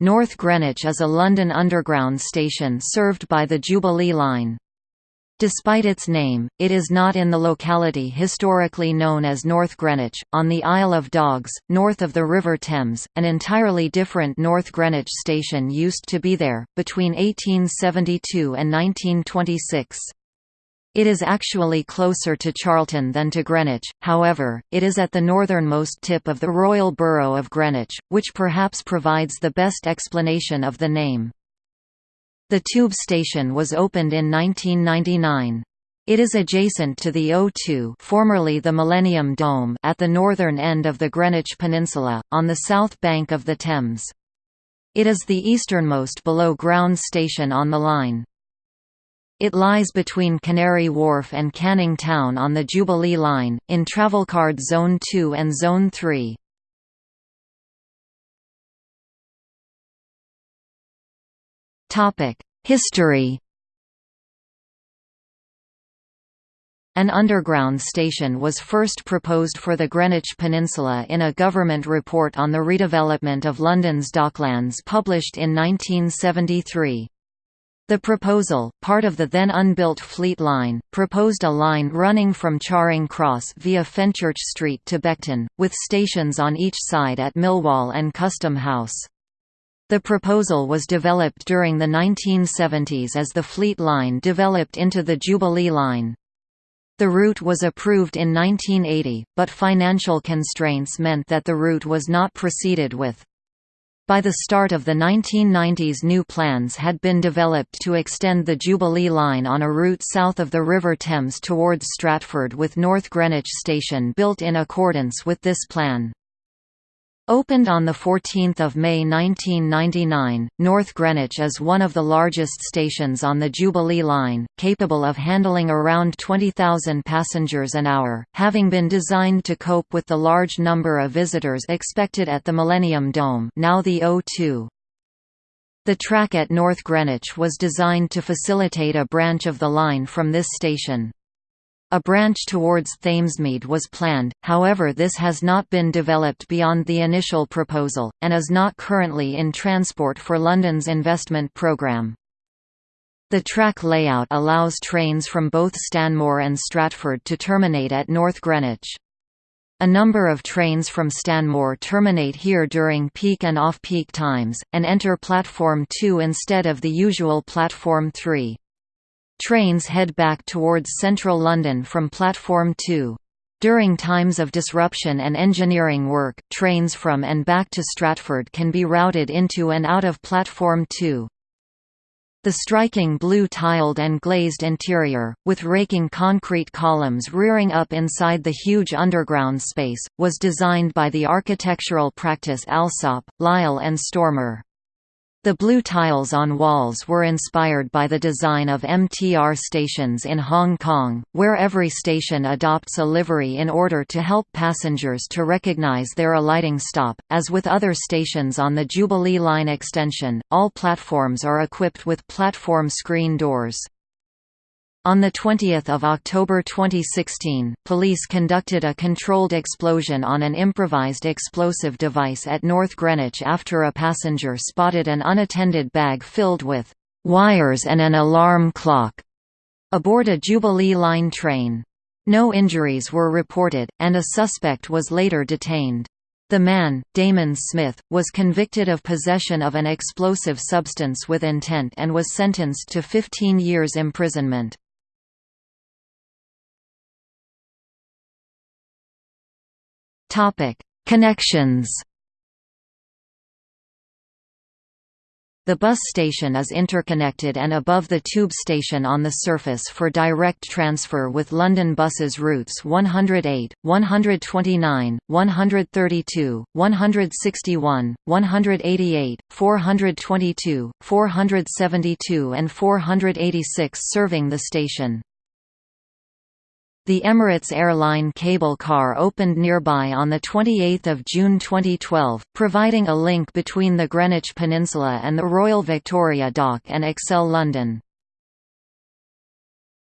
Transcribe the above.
North Greenwich is a London Underground station served by the Jubilee Line. Despite its name, it is not in the locality historically known as North Greenwich, on the Isle of Dogs, north of the River Thames. An entirely different North Greenwich station used to be there, between 1872 and 1926. It is actually closer to Charlton than to Greenwich, however, it is at the northernmost tip of the Royal Borough of Greenwich, which perhaps provides the best explanation of the name. The tube station was opened in 1999. It is adjacent to the O2 formerly the Millennium Dome at the northern end of the Greenwich Peninsula, on the south bank of the Thames. It is the easternmost below-ground station on the line. It lies between Canary Wharf and Canning Town on the Jubilee Line, in Travelcard Zone 2 and Zone 3. History An underground station was first proposed for the Greenwich Peninsula in a government report on the redevelopment of London's Docklands published in 1973. The proposal, part of the then unbuilt Fleet Line, proposed a line running from Charing Cross via Fenchurch Street to Beckton, with stations on each side at Millwall and Custom House. The proposal was developed during the 1970s as the Fleet Line developed into the Jubilee Line. The route was approved in 1980, but financial constraints meant that the route was not proceeded with. By the start of the 1990s new plans had been developed to extend the Jubilee line on a route south of the River Thames towards Stratford with North Greenwich Station built in accordance with this plan. Opened on 14 May 1999, North Greenwich is one of the largest stations on the Jubilee Line, capable of handling around 20,000 passengers an hour, having been designed to cope with the large number of visitors expected at the Millennium Dome now the O2. The track at North Greenwich was designed to facilitate a branch of the line from this station. A branch towards Thamesmead was planned, however this has not been developed beyond the initial proposal, and is not currently in transport for London's investment programme. The track layout allows trains from both Stanmore and Stratford to terminate at North Greenwich. A number of trains from Stanmore terminate here during peak and off-peak times, and enter Platform 2 instead of the usual Platform 3. Trains head back towards central London from Platform 2. During times of disruption and engineering work, trains from and back to Stratford can be routed into and out of Platform 2. The striking blue tiled and glazed interior, with raking concrete columns rearing up inside the huge underground space, was designed by the architectural practice Alsop, Lyall and Stormer. The blue tiles on walls were inspired by the design of MTR stations in Hong Kong, where every station adopts a livery in order to help passengers to recognize their alighting stop. As with other stations on the Jubilee Line extension, all platforms are equipped with platform screen doors. On 20 October 2016, police conducted a controlled explosion on an improvised explosive device at North Greenwich after a passenger spotted an unattended bag filled with «wires and an alarm clock» aboard a Jubilee Line train. No injuries were reported, and a suspect was later detained. The man, Damon Smith, was convicted of possession of an explosive substance with intent and was sentenced to 15 years imprisonment. Topic: Connections. The bus station is interconnected and above the tube station on the surface for direct transfer with London buses routes 108, 129, 132, 161, 188, 422, 472 and 486 serving the station. The Emirates Airline cable car opened nearby on 28 June 2012, providing a link between the Greenwich Peninsula and the Royal Victoria Dock and ExCeL London.